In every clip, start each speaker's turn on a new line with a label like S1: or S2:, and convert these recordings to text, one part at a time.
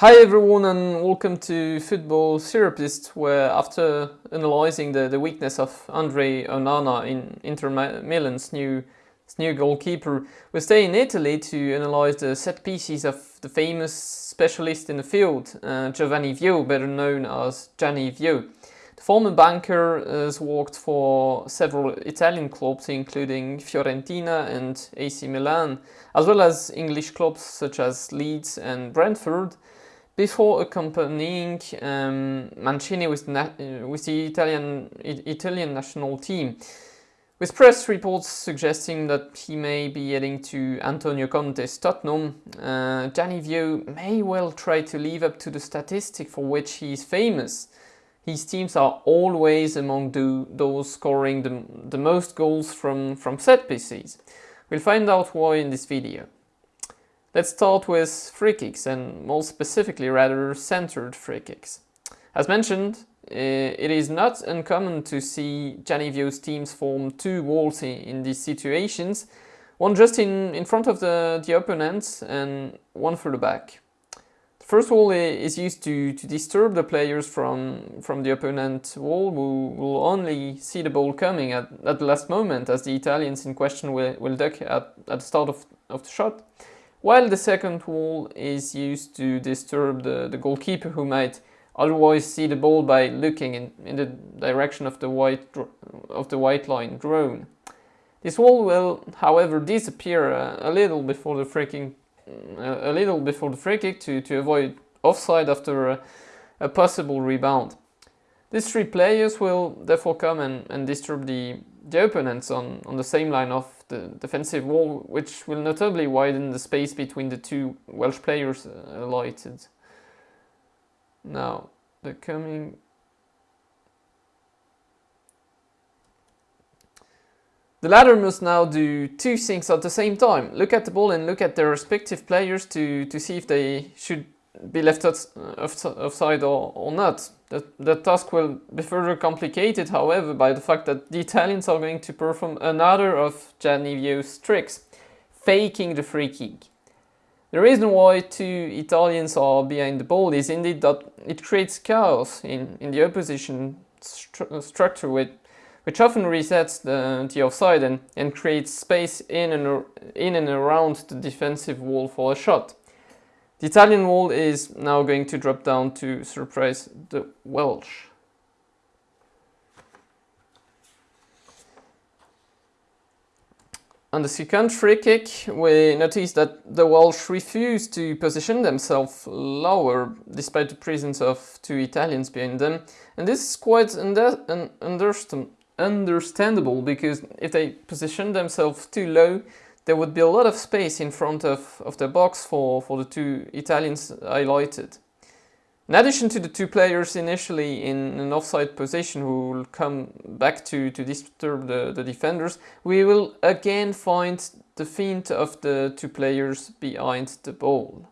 S1: Hi everyone and welcome to Football Therapist where after analysing the, the weakness of Andre Onana in Inter Milan's new, new goalkeeper, we stay in Italy to analyse the set pieces of the famous specialist in the field, uh, Giovanni Vio, better known as Gianni Vio. The former banker has worked for several Italian clubs including Fiorentina and AC Milan, as well as English clubs such as Leeds and Brentford, before accompanying um, Mancini with, with the Italian, Italian national team, with press reports suggesting that he may be heading to Antonio Conte's Tottenham, uh, Gianni Vio may well try to live up to the statistic for which he is famous. His teams are always among the, those scoring the, the most goals from, from set pieces. We'll find out why in this video. Let's start with free kicks and more specifically rather centered free kicks. As mentioned, eh, it is not uncommon to see Gianni Vio's teams form two walls in these situations, one just in, in front of the, the opponent and one further back. The first wall is used to, to disturb the players from, from the opponent wall who will only see the ball coming at, at the last moment as the Italians in question will, will duck at, at the start of, of the shot while the second wall is used to disturb the, the goalkeeper who might otherwise see the ball by looking in, in the direction of the white of the white line drawn. This wall will, however, disappear a, a little before the free kick, a, a, little before the free kick to, to avoid offside after a, a possible rebound. These three players will therefore come and, and disturb the, the opponents on, on the same line of the defensive wall, which will notably widen the space between the two Welsh players uh, alighted. Now, the coming... The latter must now do two things at the same time. Look at the ball and look at their respective players to, to see if they should be left uh, offside or, or not. The, the task will be further complicated, however, by the fact that the Italians are going to perform another of Gianni Vio's tricks, faking the free kick. The reason why two Italians are behind the ball is indeed that it creates chaos in, in the opposition stru structure with, which often resets the, the offside and, and creates space in and, in and around the defensive wall for a shot. The Italian wall is now going to drop down to surprise the Welsh. On the second free kick, we notice that the Welsh refuse to position themselves lower despite the presence of two Italians behind them. And this is quite under understandable because if they position themselves too low, there would be a lot of space in front of, of the box for, for the two Italians highlighted. In addition to the two players initially in an offside position who will come back to, to disturb the, the defenders, we will again find the feint of the two players behind the ball.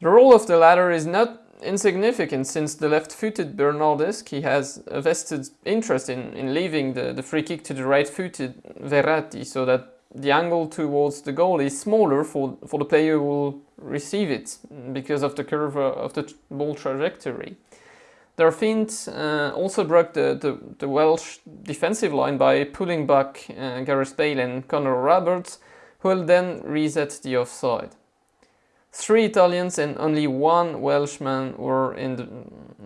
S1: The role of the latter is not insignificant since the left-footed Bernardeschi has a vested interest in, in leaving the, the free kick to the right-footed Verratti so that the angle towards the goal is smaller for, for the player who will receive it because of the curve of the ball trajectory. Their feint uh, also broke the, the, the, Welsh defensive line by pulling back uh, Gareth Bale and Connor Roberts, who will then reset the offside. Three Italians and only one Welshman were in the,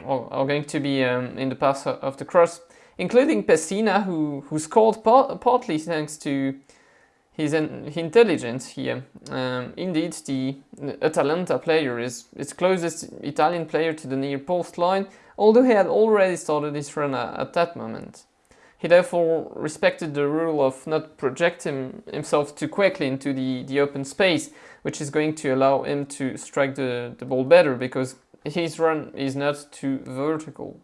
S1: are going to be um, in the path of the cross, including Pessina, who, who scored part, partly thanks to his intelligence here. Um, indeed, the Atalanta player is its closest Italian player to the near post line, although he had already started his run at that moment. He therefore respected the rule of not projecting himself too quickly into the, the open space, which is going to allow him to strike the, the ball better because his run is not too vertical.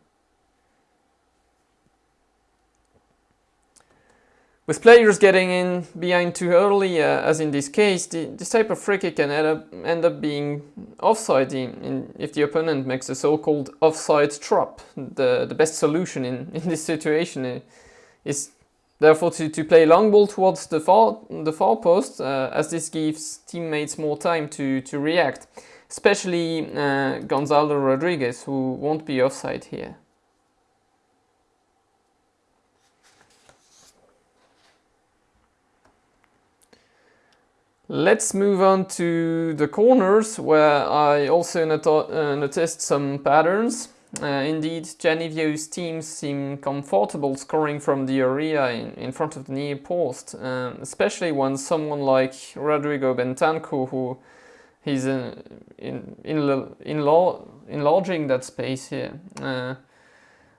S1: With players getting in behind too early, uh, as in this case, the, this type of free kick can end up, end up being offside in, in, if the opponent makes a so-called offside trap. The, the best solution in, in this situation is therefore to, to play long ball towards the far, the far post, uh, as this gives teammates more time to, to react, especially uh, Gonzalo Rodriguez, who won't be offside here. Let's move on to the corners, where I also uh, noticed some patterns. Uh, indeed, Gianni Vio's teams seem comfortable scoring from the area in, in front of the near post, uh, especially when someone like Rodrigo Bentancur, who he's uh, in, in, in enlarging that space here. Uh,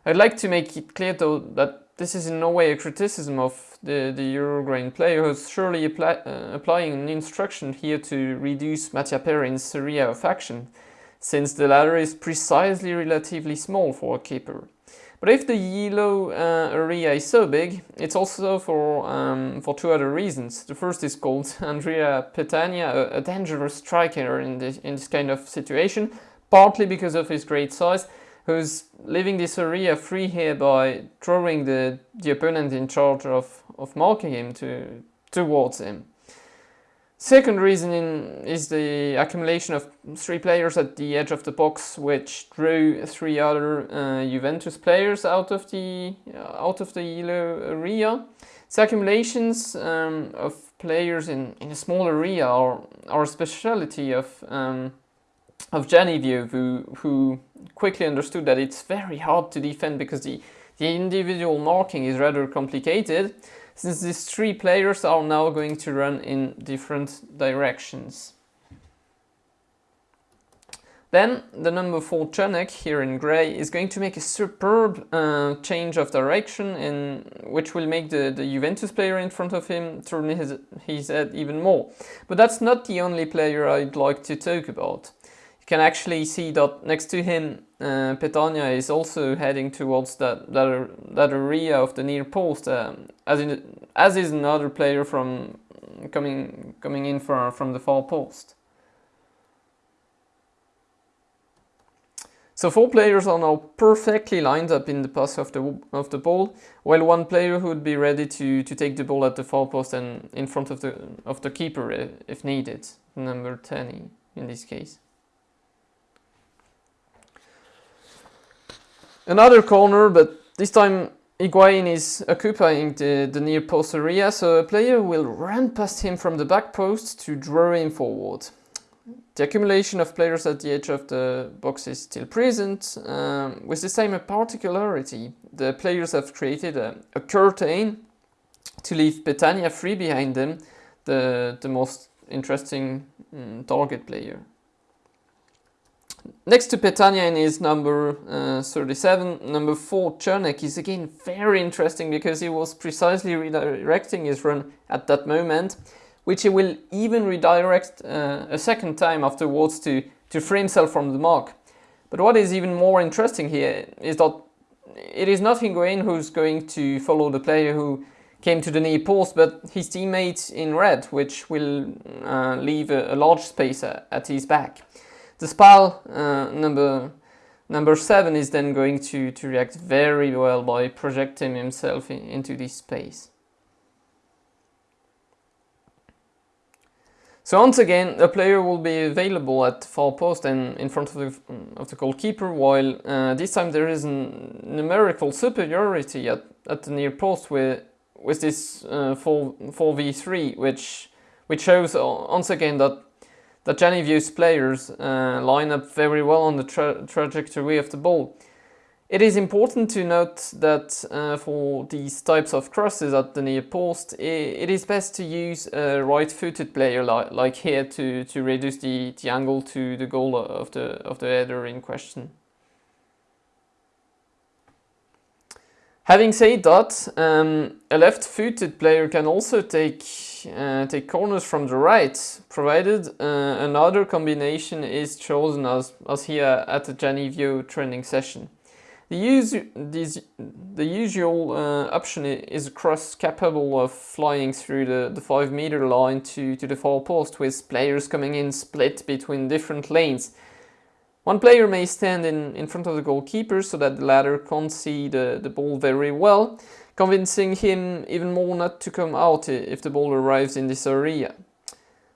S1: I'd like to make it clear though that this is in no way a criticism of the, the Uruguayan player who's surely apply, uh, applying an instruction here to reduce Mattia Perin's area of action, since the latter is precisely relatively small for a keeper. But if the yellow uh, area is so big, it's also for, um, for two other reasons. The first is called Andrea Petagna, a, a dangerous striker in this, in this kind of situation, partly because of his great size, who's leaving this area free here by drawing the, the opponent in charge of, of marking him to, towards him. Second reason in, is the accumulation of three players at the edge of the box, which drew three other uh, Juventus players out of the out of the yellow area. The accumulations um, of players in, in a small area are, are a speciality of um, of Gianni Vio who, who quickly understood that it's very hard to defend because the, the individual marking is rather complicated since these three players are now going to run in different directions. Then the number 4 Czernek here in grey is going to make a superb uh, change of direction in which will make the, the Juventus player in front of him turn his, his head even more. But that's not the only player I'd like to talk about can actually see that next to him, uh, Petagna is also heading towards that, that, that area of the near post, um, as, in, as is another player from coming, coming in from, from the far post. So four players are now perfectly lined up in the pass of the of the ball, while one player would be ready to, to take the ball at the far post and in front of the of the keeper if needed, number 10 in this case. Another corner, but this time Higuain is occupying the, the near post area, so a player will run past him from the back post to draw him forward. The accumulation of players at the edge of the box is still present, um, with the same particularity. The players have created a, a curtain to leave Petagna free behind them, the, the most interesting um, target player. Next to Petagna is number uh, 37, number 4 Czernek is again very interesting because he was precisely redirecting his run at that moment, which he will even redirect uh, a second time afterwards to, to free himself from the mark. But what is even more interesting here is that it is not Higuain who's going to follow the player who came to the near post, but his teammate in red, which will uh, leave a, a large space at his back. The SPAL uh, number number 7 is then going to, to react very well by projecting himself in, into this space. So once again, a player will be available at far post and in front of the, of the goalkeeper, while uh, this time there is a numerical superiority at, at the near post with, with this uh, 4, 4v3, which, which shows once again that that Gianni Vio's players uh, line up very well on the tra trajectory of the ball. It is important to note that uh, for these types of crosses at the near post, it is best to use a right-footed player li like here to, to reduce the, the angle to the goal of the, of the header in question. Having said that, um, a left-footed player can also take uh, take corners from the right, provided uh, another combination is chosen as, as here at the Gianni Vio training session. The, the usual uh, option is a cross capable of flying through the, the 5 meter line to, to the far post with players coming in split between different lanes one player may stand in, in front of the goalkeeper so that the latter can't see the, the ball very well, convincing him even more not to come out if the ball arrives in this area.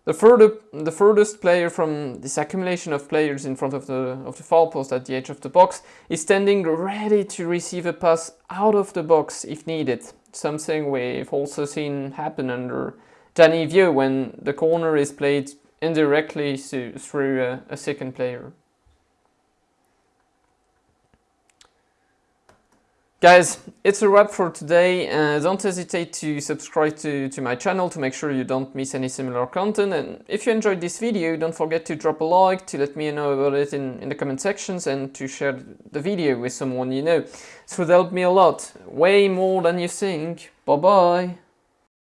S1: The, further, the furthest player from this accumulation of players in front of the, of the far post at the edge of the box is standing ready to receive a pass out of the box if needed, something we've also seen happen under Gianni Vio when the corner is played indirectly through a, a second player. Guys, it's a wrap for today. Uh, don't hesitate to subscribe to, to my channel to make sure you don't miss any similar content. And if you enjoyed this video, don't forget to drop a like, to let me know about it in, in the comment sections and to share the video with someone you know. This would help me a lot, way more than you think. Bye bye.